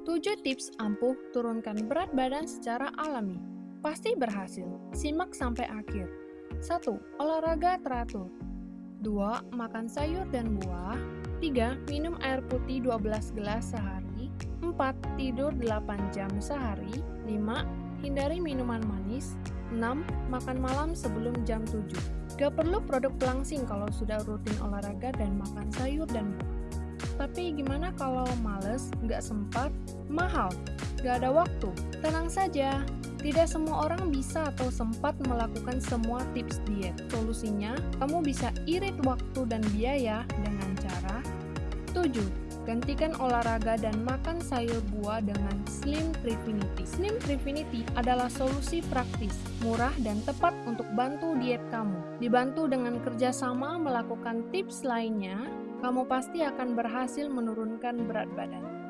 7 tips ampuh turunkan berat badan secara alami. Pasti berhasil. Simak sampai akhir. 1. Olahraga teratur. 2. Makan sayur dan buah. 3. Minum air putih 12 gelas sehari. 4. Tidur 8 jam sehari. 5. Hindari minuman manis. 6. Makan malam sebelum jam 7. Gak perlu produk pelangsing kalau sudah rutin olahraga dan makan sayur dan buah. Tapi gimana kalau males, nggak sempat, mahal, nggak ada waktu? Tenang saja, tidak semua orang bisa atau sempat melakukan semua tips diet. Solusinya, kamu bisa irit waktu dan biaya dengan cara 7. Gantikan olahraga dan makan sayur buah dengan Slim Trifinity. Slim Trifinity adalah solusi praktis, murah, dan tepat untuk bantu diet kamu. Dibantu dengan kerjasama melakukan tips lainnya, kamu pasti akan berhasil menurunkan berat badan.